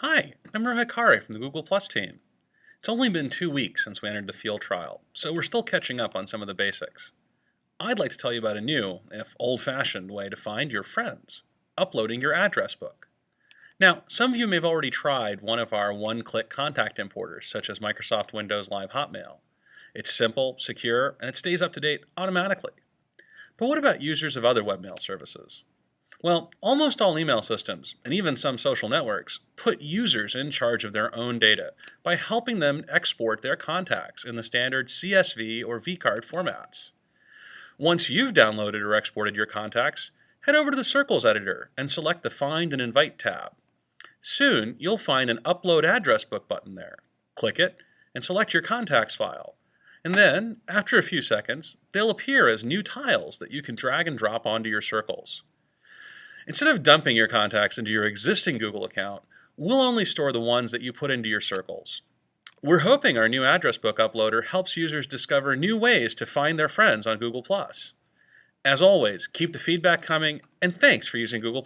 Hi, I'm Rohit Khare from the Google Plus team. It's only been two weeks since we entered the field trial, so we're still catching up on some of the basics. I'd like to tell you about a new, if old-fashioned, way to find your friends, uploading your address book. Now, some of you may have already tried one of our one-click contact importers, such as Microsoft Windows Live Hotmail. It's simple, secure, and it stays up to date automatically. But what about users of other webmail services? Well, almost all email systems, and even some social networks, put users in charge of their own data by helping them export their contacts in the standard CSV or vCard formats. Once you've downloaded or exported your contacts, head over to the Circles editor and select the Find and Invite tab. Soon, you'll find an Upload Address Book button there. Click it and select your contacts file. And then, after a few seconds, they'll appear as new tiles that you can drag and drop onto your circles. Instead of dumping your contacts into your existing Google account, we'll only store the ones that you put into your circles. We're hoping our new address book uploader helps users discover new ways to find their friends on Google+. As always, keep the feedback coming, and thanks for using Google+.